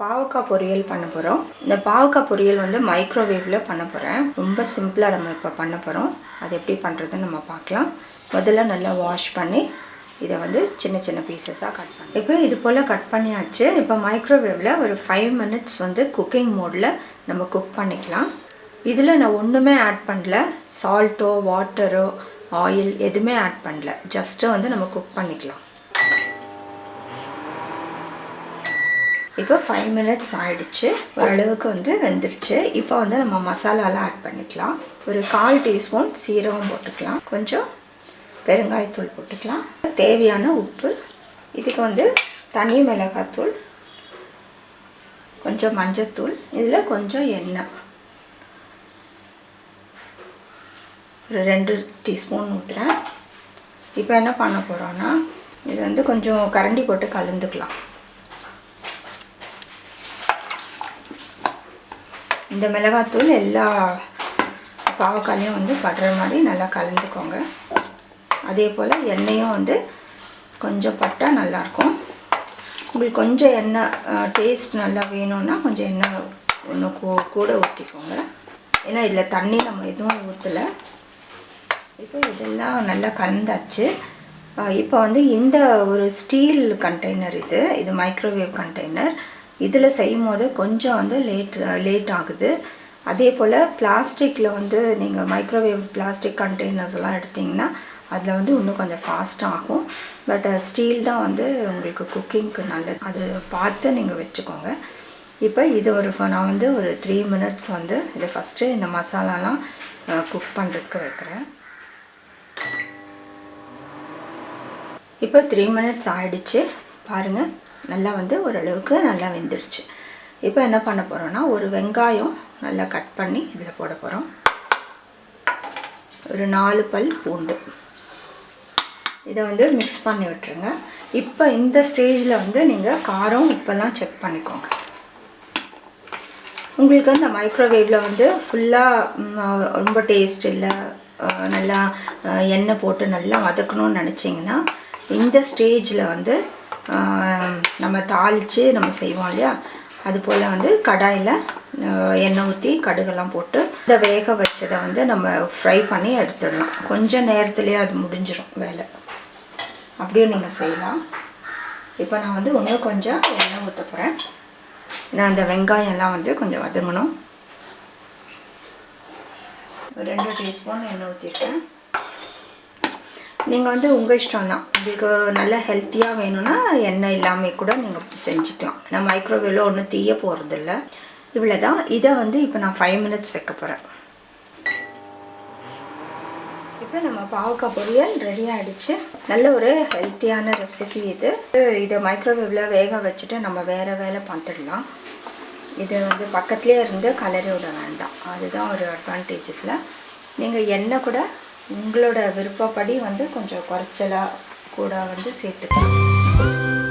பாவக்காய் பொரியல் பண்ண போகிறோம் இந்த பாவக்காய் பொரியல் வந்து மைக்ரோவேவில் பண்ண போகிறேன் ரொம்ப சிம்பிளாக நம்ம இப்போ பண்ண போகிறோம் அது எப்படி பண்ணுறதுன்னு நம்ம பார்க்கலாம். முதல்ல நல்லா வாஷ் பண்ணி இதை வந்து சின்ன சின்ன பீசஸாக கட் பண்ணி இப்போ இது போல் கட் பண்ணியாச்சு. இப்போ மைக்ரோவேவில் ஒரு ஃபைவ் மினிட்ஸ் வந்து குக்கிங் மோடில் நம்ம குக் பண்ணிக்கலாம். இதில் நான் ஒன்றுமே ஆட் பண்ணல. சால்ட்டோ வாட்டரோ ஆயில் எதுவுமே ஆட் பண்ணல. ஜஸ்ட்டு வந்து நம்ம குக் பண்ணிக்கலாம். இப்போ ஃபைவ் மினிட்ஸ் ஆகிடுச்சு ஓரளவுக்கு வந்து வெந்துடுச்சு இப்போ வந்து நம்ம மசாலாலாம் ஆட் பண்ணிக்கலாம். ஒரு கால் டீஸ்பூன் சீரகம் போட்டுக்கலாம். கொஞ்சம் பெருங்காயத்தூள் போட்டுக்கலாம். தேவையான உப்பு. இதுக்கு வந்து தனி மிளகாத்தூள். கொஞ்சம் மஞ்சத்தூள். இதில் கொஞ்சம் எண்ணெய். ஒரு ரெண்டு டீஸ்பூன் ஊற்றுறேன் இப்போ என்ன பண்ண போகிறோன்னா இது வந்து கொஞ்சம் கரண்டி போட்டு கலந்துக்கலாம். இந்த மிளகாத்தூள் எல்லா பாவக்காலையும் வந்து படுற மாதிரி நல்லா கலந்துக்கோங்க. அதே போல் எண்ணெயும் வந்து கொஞ்சம் பட்டால் நல்லாயிருக்கும் உங்களுக்கு கொஞ்சம் எண்ணெய் டேஸ்ட் நல்லா வேணும்னா கொஞ்சம் எண்ணெய் ஒன்று கூ கூட ஊற்றிக்கோங்க ஏன்னா இதில் தண்ணி நம்ம எதுவும் ஊற்றலை இப்போ இதெல்லாம் நல்லா கலந்தாச்சு. இப்போ வந்து இந்த ஒரு ஸ்டீல் கண்டெய்னர் இது. இது மைக்ரோவேவ் கண்டெய்னர் இதில் செய்யும் போது கொஞ்சம் வந்து லேட் லேட் ஆகுது. அதே போல் பிளாஸ்டிக்கில் வந்து நீங்கள் மைக்ரோவேவ் பிளாஸ்டிக் கண்டெய்னர்ஸ் எல்லாம் எடுத்திங்கன்னா அதில் வந்து இன்னும் கொஞ்சம் ஃபாஸ்ட் ஆகும். பட் ஸ்டீல் தான் வந்து உங்களுக்கு குக்கிங்க்கு நல்லது. அது பார்த்து நீங்கள் வச்சுக்கோங்க. இப்போ இது ஒரு நான் வந்து ஒரு த்ரீ மினிட்ஸ் வந்து இதை ஃபஸ்ட்டு இந்த மசாலாலாம் குக் பண்ணுறதுக்கு வைக்கிறேன். இப்போ த்ரீ மினிட்ஸ் ஆகிடுச்சு பாருங்கள் நல்லா வந்து ஓரளவுக்கு நல்லா வெந்துடுச்சு இப்போ என்ன பண்ண போகிறோன்னா ஒரு வெங்காயம் நல்லா கட் பண்ணி இதில் போட போகிறோம் ஒரு நாலு பல் பூண்டு. இதை வந்து மிக்ஸ் பண்ணி விட்டுருங்க. இப்போ இந்த ஸ்டேஜில் வந்து நீங்கள் காரம் உப்பெல்லாம் செக் பண்ணிக்கோங்க. உங்களுக்கு அந்த மைக்ரோவேவில் வந்து ஃபுல்லாக ரொம்ப டேஸ்ட் இல்லை நல்லா எண்ணெய் போட்டு நல்லா வதக்கணும்னு நினச்சிங்கன்னா இந்த ஸ்டேஜில் வந்து நம்ம தாளித்து நம்ம செய்வோம் இல்லையா? அது போல் வந்து கடாயில் எண்ணெய் ஊற்றி கடுகெல்லாம் போட்டு இந்த வேக வச்சதை வந்து நம்ம ஃப்ரை பண்ணி எடுத்துடலாம். கொஞ்சம் நேரத்துலேயே அது முடிஞ்சிடும் வேலை. அப்படியும் நீங்கள் செய்யலாம். இப்போ நான் வந்து இன்னும் கொஞ்சம் எண்ணெய் ஊற்ற போகிறேன் நான் அந்த வெங்காயம்லாம் வந்து கொஞ்சம் வதங்கணும். ரெண்டு டீஸ்பூன் எண்ணெய் ஊற்றிருக்கேன் நீங்கள் வந்து உங்கள் இஷ்டம் தான் உங்களுக்கு நல்ல ஹெல்த்தியாக வேணும்னா எண்ணெய் இல்லாமல் கூட நீங்கள் செஞ்சுக்கலாம். நான் மைக்ரோவேவில் ஒன்றும் தீய போகிறதில்ல இவ்வளோ தான் இதை வந்து இப்போ நான் ஃபைவ் மினிட்ஸ் வைக்க போகிறேன் இப்போ நம்ம பாவக்காய் பொரியல் ரெடி ஆகிடுச்சு நல்ல ஒரு ஹெல்த்தியான ரெசிபி இது. இதை மைக்ரோவேவில் வேக வச்சுட்டு நம்ம வேறு வேலை பார்த்துடலாம். இது வந்து பக்கத்துலேயே இருந்து கலரி விட வேண்டாம். அதுதான் ஒரு அட்வான்டேஜ் இதில் நீங்கள் எண்ணெய் கூட உங்களோட விருப்பப்படி வந்து கொஞ்சம் குறைச்சலாக கூட வந்து சேர்த்துக்கலாம்.